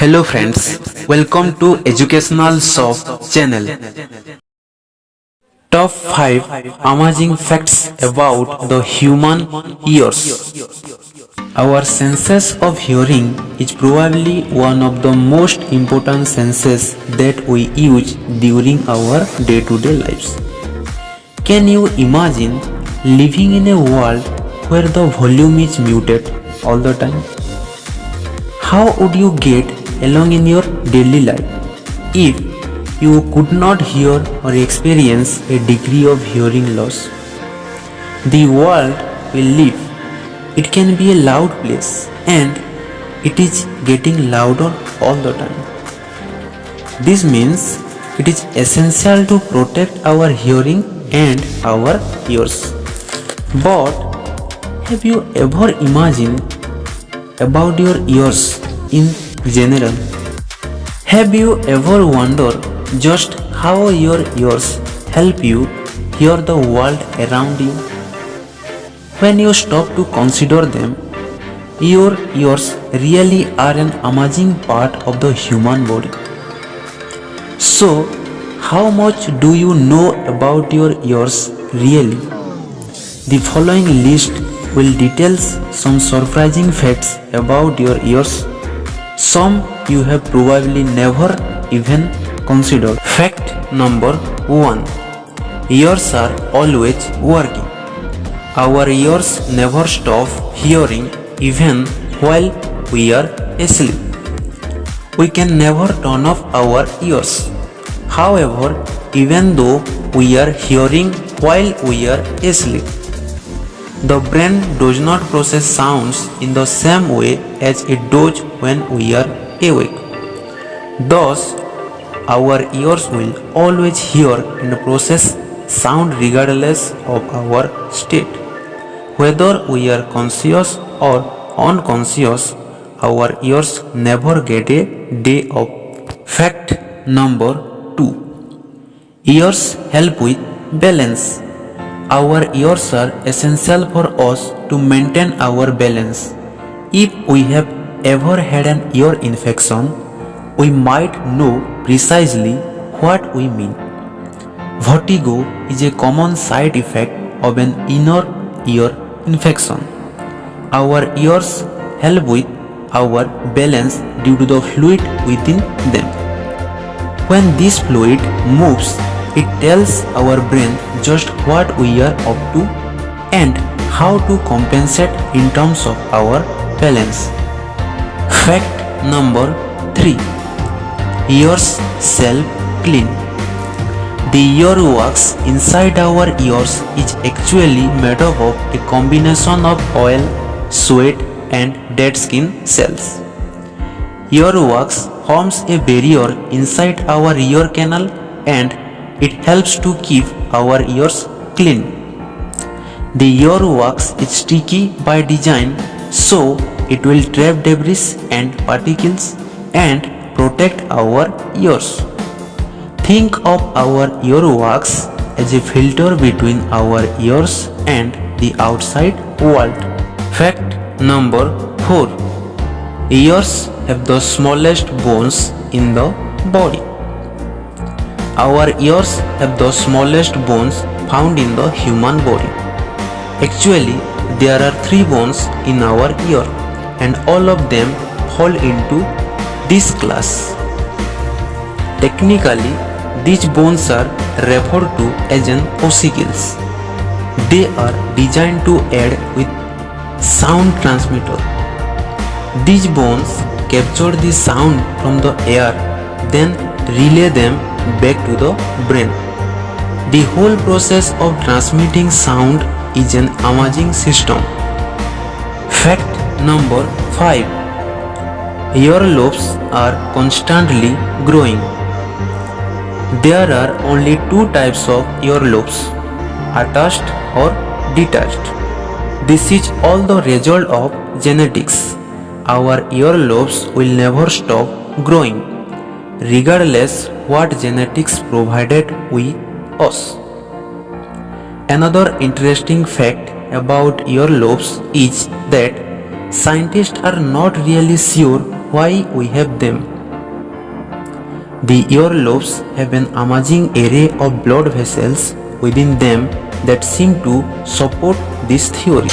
Hello friends, welcome to Educational Shop channel. Top 5 amazing facts about the human ears. Our senses of hearing is probably one of the most important senses that we use during our day-to-day lives. Can you imagine living in a world where the volume is muted all the time? How would you get along in your daily life if you could not hear or experience a degree of hearing loss? The world will live, it can be a loud place and it is getting louder all the time. This means it is essential to protect our hearing and our ears. But have you ever imagined about your ears in general? Have you ever wondered just how your ears help you hear the world around you? When you stop to consider them, your ears really are an amazing part of the human body. So, how much do you know about your ears really? The following list will details some surprising facts about your ears. Some you have probably never even considered. Fact number 1. Ears are always working. Our ears never stop hearing even while we are asleep. We can never turn off our ears. However, even though we are hearing while we are asleep, the brain does not process sounds in the same way as it does when we are awake. Thus, our ears will always hear and process sound regardless of our state. Whether we are conscious or unconscious, our ears never get a day off. Fact number 2 Ears help with balance. Our ears are essential for us to maintain our balance. If we have ever had an ear infection, we might know precisely what we mean. Vertigo is a common side effect of an inner ear infection. Our ears help with our balance due to the fluid within them. When this fluid moves, it tells our brain just what we are up to and how to compensate in terms of our balance. Fact number 3 Ears self clean. The earwax inside our ears is actually made up of a combination of oil, sweat, and dead skin cells. Earwax forms a barrier inside our ear canal and it helps to keep our ears clean. The earwax is sticky by design so it will trap debris and particles and protect our ears. Think of our earwax as a filter between our ears and the outside world. Fact number 4 Ears have the smallest bones in the body. Our ears have the smallest bones found in the human body. Actually, there are three bones in our ear and all of them fall into this class. Technically, these bones are referred to as an ossicles. They are designed to aid with sound transmitter. These bones capture the sound from the air then relay them back to the brain. The whole process of transmitting sound is an amazing system. Fact number 5 Earlobes are constantly growing. There are only two types of earlobes, attached or detached. This is all the result of genetics. Our earlobes will never stop growing, regardless what genetics provided with us. Another interesting fact about your earlobes is that scientists are not really sure why we have them. The earlobes have an amazing array of blood vessels within them that seem to support this theory.